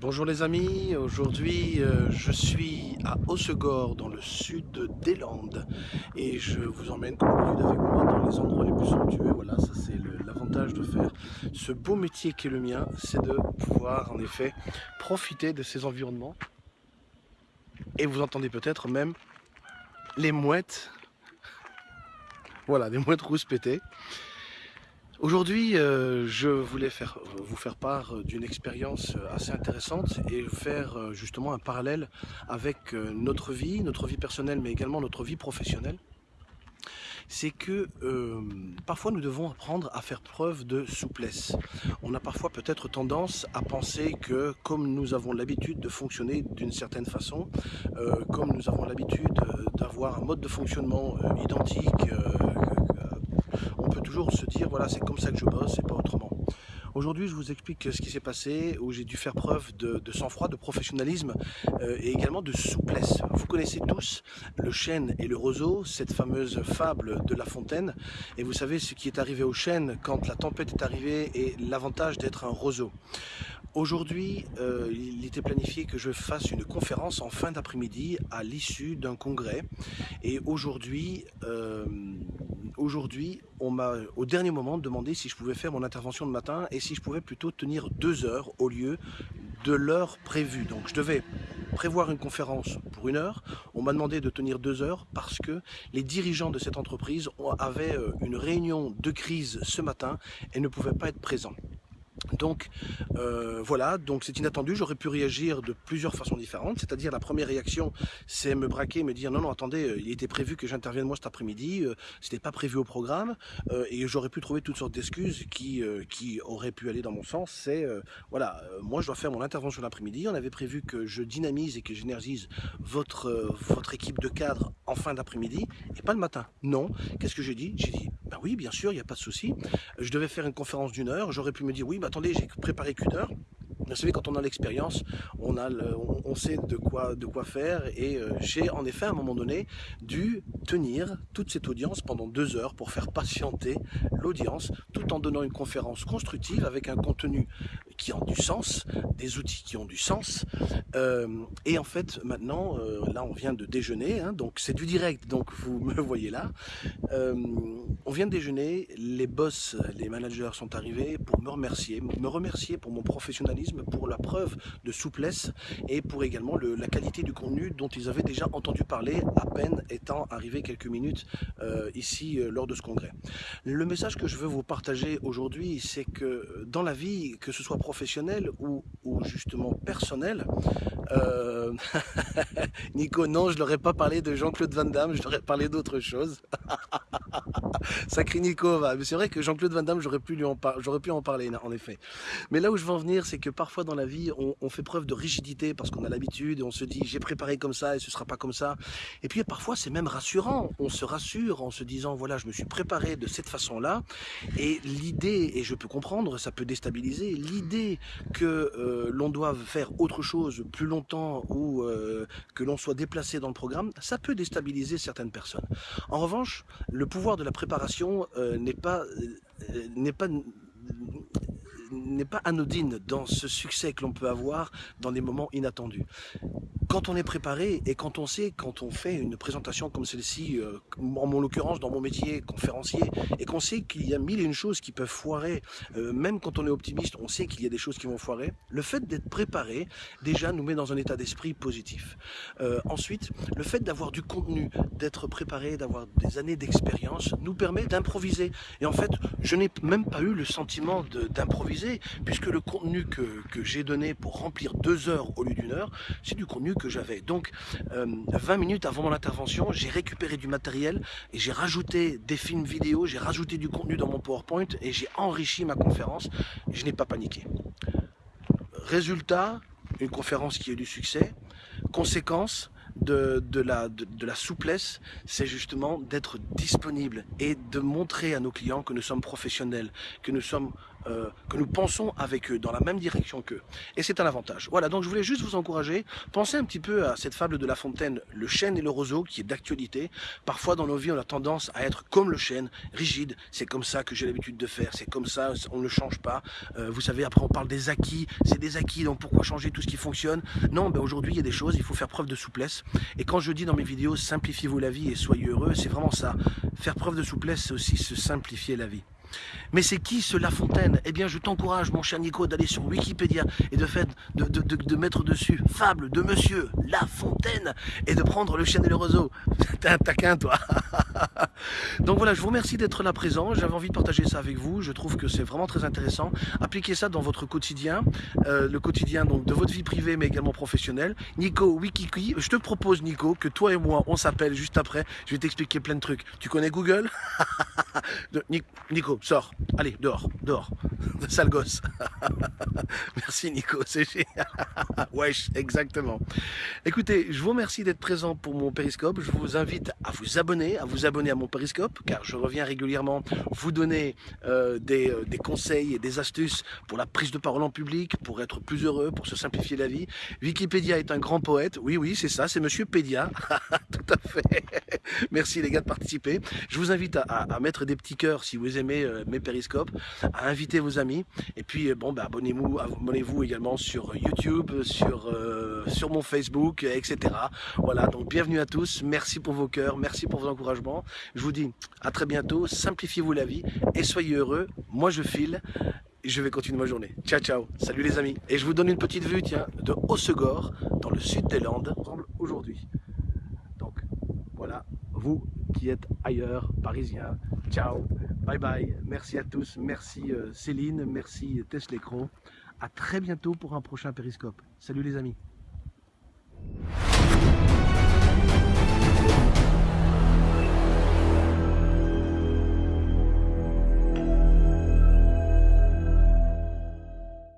Bonjour les amis, aujourd'hui euh, je suis à Hossegor dans le sud des Landes et je vous emmène comme d'habitude avec moi dans les endroits les plus somptueux. Voilà, ça c'est l'avantage de faire ce beau métier qui est le mien, c'est de pouvoir en effet profiter de ces environnements. Et vous entendez peut-être même les mouettes, voilà, des mouettes rouspétées. Aujourd'hui, euh, je voulais faire, vous faire part d'une expérience assez intéressante et faire euh, justement un parallèle avec euh, notre vie, notre vie personnelle, mais également notre vie professionnelle. C'est que parfois nous devons apprendre à faire preuve de souplesse. On a parfois peut-être tendance à penser que comme nous avons l'habitude de fonctionner d'une certaine façon, comme nous avons l'habitude d'avoir un mode de fonctionnement identique, toujours se dire voilà c'est comme ça que je bosse et pas autrement. Aujourd'hui je vous explique ce qui s'est passé où j'ai dû faire preuve de, sang-froid, de professionnalisme euh, et également de souplesse. Vous connaissez tous le chêne et le roseau, cette fameuse fable de La Fontaine et vous savez ce qui est arrivé au chêne quand la tempête est arrivée et l'avantage d'être un roseau. Aujourd'hui, euh, il était planifié que je fasse une conférence en fin d'après-midi à l'issue d'un congrès. Et aujourd'hui, euh, aujourd'hui, on m'a au dernier moment demandé si je pouvais faire mon intervention de matin et si je pouvais plutôt tenir deux heures au lieu de l'heure prévue. Donc je devais prévoir une conférence pour une heure. On m'a demandé de tenir deux heures parce que les dirigeants de cette entreprise avaient euh, une réunion de crise ce matin et ne pouvaient pas être présents. Donc euh, voilà, donc c'est inattendu, j'aurais pu réagir de plusieurs façons différentes, c'est-à-dire la première réaction c'est me braquer, me dire non non attendez, euh, il était prévu que j'intervienne moi cet après-midi, euh, c'était pas prévu au programme, et j'aurais pu trouver toutes sortes d'excuses qui, auraient pu aller dans mon sens, c'est voilà, moi je dois faire mon intervention l'après-midi, on avait prévu que je dynamise et que j'énergise votre, équipe de cadre en fin d'après-midi, et pas le matin, non, qu'est-ce que j'ai dit? J'ai dit, ben oui bien sûr, il n'y a pas de souci, je devais faire une conférence d'une heure, j'aurais pu me dire oui, bah, j'ai préparé qu'une heure. Vous savez, quand on a l'expérience, on, a on, sait de quoi, de quoi faire et euh, j'ai en effet à un moment donné dû tenir toute cette audience pendant deux heures pour faire patienter l'audience tout en donnant une conférence constructive avec un contenu qui ont du sens, des outils qui ont du sens. Euh, et en fait, maintenant, euh, là, on vient de déjeuner, hein, donc c'est du direct, donc vous me voyez là. on vient de déjeuner, les boss, les managers sont arrivés pour me remercier, me remercier pour mon professionnalisme pour la preuve de souplesse et pour également la qualité du contenu dont ils avaient déjà entendu parler à peine étant arrivés quelques minutes euh, ici euh, lors de ce congrès. Le message que je veux vous partager aujourd'hui, c'est que dans la vie, que ce soit professionnelle ou, justement personnelle, euh, Nico, non, je n'aurais pas parlé de Jean-Claude Van Damme, je l'aurais parlé d'autre chose. Sacré Nico, mais c'est vrai que Jean-Claude Van Damme, j'aurais pu, lui en pu en parler, en effet. Mais là où je veux en venir, c'est que parfois dans la vie, on, fait preuve de rigidité parce qu'on a l'habitude et on se dit j'ai préparé comme ça et ce sera pas comme ça. Et puis parfois c'est même rassurant. On se rassure en se disant voilà je me suis préparé de cette façon-là. Et l'idée, et je peux comprendre, ça peut déstabiliser, l'idée que euh, l'on doive faire autre chose plus longtemps ou euh, que l'on soit déplacé dans le programme, ça peut déstabiliser certaines personnes. En revanche, le pouvoir de la préparation euh, n'est pas n'est pas n'est pas anodine dans ce succès que l'on peut avoir dans des moments inattendus. Quand on est préparé et quand on sait, quand on fait une présentation comme celle-ci, euh, en mon l'occurrence dans mon métier conférencier, et qu'on sait qu'il y a mille et une choses qui peuvent foirer, euh, même quand on est optimiste, on sait qu'il y a des choses qui vont foirer, le fait d'être préparé, déjà nous met dans un état d'esprit positif. Euh, ensuite, le fait d'avoir du contenu, d'être préparé, d'avoir des années d'expérience, nous permet d'improviser. Et en fait, je n'ai même pas eu le sentiment d'improviser puisque le contenu que, j'ai donné pour remplir deux heures au lieu d'une heure, c'est du contenu que j'avais. Donc, 20 euh, minutes avant mon intervention, j'ai récupéré du matériel et j'ai rajouté des films vidéo, j'ai rajouté du contenu dans mon PowerPoint et j'ai enrichi ma conférence. je n'ai pas paniqué. Résultat, une conférence qui a eu du succès. Conséquence, de, la, de, la, souplesse, c'est justement d'être disponible et de montrer à nos clients que nous sommes professionnels, que nous sommes euh, que nous pensons avec eux, dans la même direction qu'eux. Et c'est un avantage. Voilà, donc je voulais juste vous encourager, pensez un petit peu à cette fable de La Fontaine, le chêne et le roseau, qui est d'actualité. Parfois dans nos vies, on a tendance à être comme le chêne, rigide, c'est comme ça que j'ai l'habitude de faire, c'est comme ça, on ne change pas. Euh, vous savez, après on parle des acquis, c'est des acquis, donc pourquoi changer tout ce qui fonctionne? Non, ben aujourd'hui il y a des choses, il faut faire preuve de souplesse. Et quand je dis dans mes vidéos, simplifiez-vous la vie et soyez heureux, c'est vraiment ça. Faire preuve de souplesse, c'est aussi se simplifier la vie. Mais c'est qui ce La Fontaine? Eh bien, je t'encourage, mon cher Nico, d'aller sur Wikipédia et de, de, mettre dessus fable de monsieur La Fontaine et de prendre le chien et le roseau. T'es un taquin, toi Donc voilà, je vous remercie d'être là présent. J'avais envie de partager ça avec vous. Je trouve que c'est vraiment très intéressant. Appliquez ça dans votre quotidien, euh, le quotidien donc de votre vie privée, mais également professionnelle. Nico Wikiki, je te propose, Nico, que toi et moi, on s'appelle juste après. Je vais t'expliquer plein de trucs. Tu connais Google? Nico, sors. Allez, dehors, dehors. Sale gosse. Merci Nico, c'est génial. Wesh, exactement. Écoutez, je vous remercie d'être présent pour mon périscope. Je vous invite à vous abonner, à vous abonner à mon périscope, car je reviens régulièrement vous donner euh, des, euh, des, conseils et des astuces pour la prise de parole en public, pour être plus heureux, pour se simplifier la vie. Wikipédia est un grand poète. Oui, oui, c'est ça, c'est Monsieur Pédia. Tout à fait. Merci les gars de participer. Je vous invite à, mettre des petits cœurs si vous aimez euh, mes périscopes, à inviter vos amis. Et puis, bon, bah, abonnez-vous abonnez -vous également sur YouTube, sur, sur mon Facebook, etc. Voilà, donc bienvenue à tous. Merci pour vos cœurs, merci pour vos encouragements. Je vous dis à très bientôt, simplifiez-vous la vie et soyez heureux. Moi je file, et je vais continuer ma journée. Ciao ciao, salut les amis. Et je vous donne une petite vue de Hossegor, dans le sud des Landes, aujourd'hui. Donc voilà, vous qui êtes ailleurs, parisiens, ciao, bye bye, merci à tous, merci euh, Céline, merci Teslecro. À très bientôt pour un prochain périscope. Salut les amis.